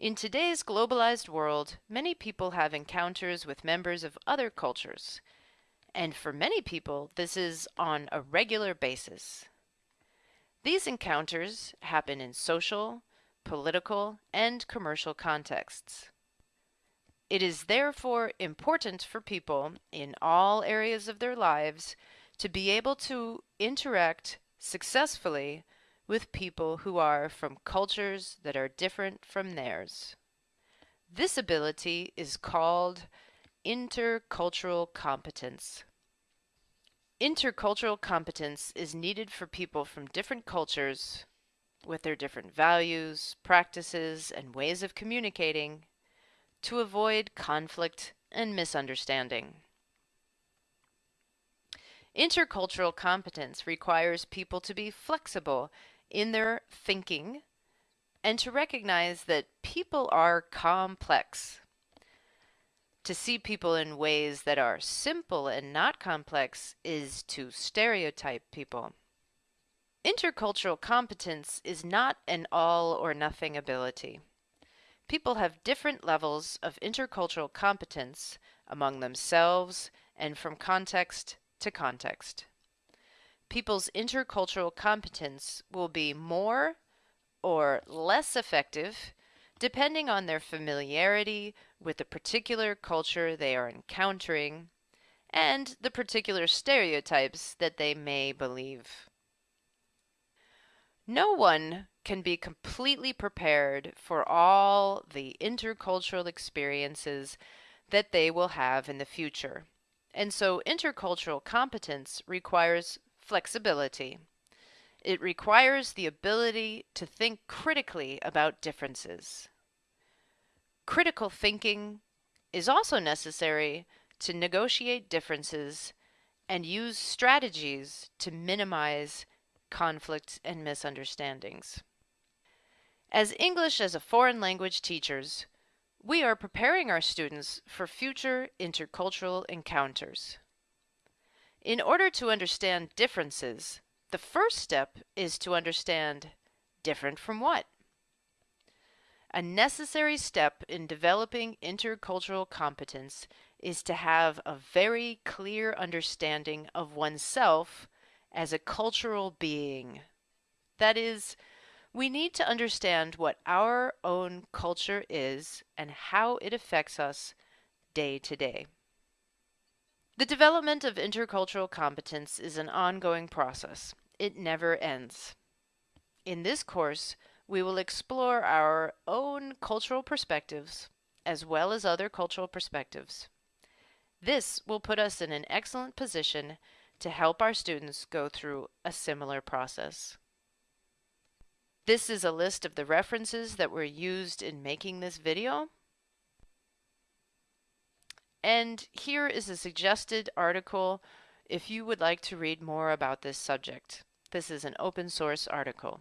In today's globalized world, many people have encounters with members of other cultures. And for many people, this is on a regular basis. These encounters happen in social, political, and commercial contexts. It is therefore important for people in all areas of their lives to be able to interact successfully with people who are from cultures that are different from theirs. This ability is called intercultural competence. Intercultural competence is needed for people from different cultures with their different values, practices, and ways of communicating to avoid conflict and misunderstanding. Intercultural competence requires people to be flexible in their thinking and to recognize that people are complex. To see people in ways that are simple and not complex is to stereotype people. Intercultural competence is not an all or nothing ability. People have different levels of intercultural competence among themselves and from context to context people's intercultural competence will be more or less effective depending on their familiarity with the particular culture they are encountering and the particular stereotypes that they may believe. No one can be completely prepared for all the intercultural experiences that they will have in the future. And so intercultural competence requires flexibility. It requires the ability to think critically about differences. Critical thinking is also necessary to negotiate differences and use strategies to minimize conflicts and misunderstandings. As English as a foreign language teachers, we are preparing our students for future intercultural encounters. In order to understand differences, the first step is to understand different from what? A necessary step in developing intercultural competence is to have a very clear understanding of oneself as a cultural being. That is, we need to understand what our own culture is and how it affects us day to day. The development of intercultural competence is an ongoing process. It never ends. In this course, we will explore our own cultural perspectives as well as other cultural perspectives. This will put us in an excellent position to help our students go through a similar process. This is a list of the references that were used in making this video. And here is a suggested article if you would like to read more about this subject. This is an open source article.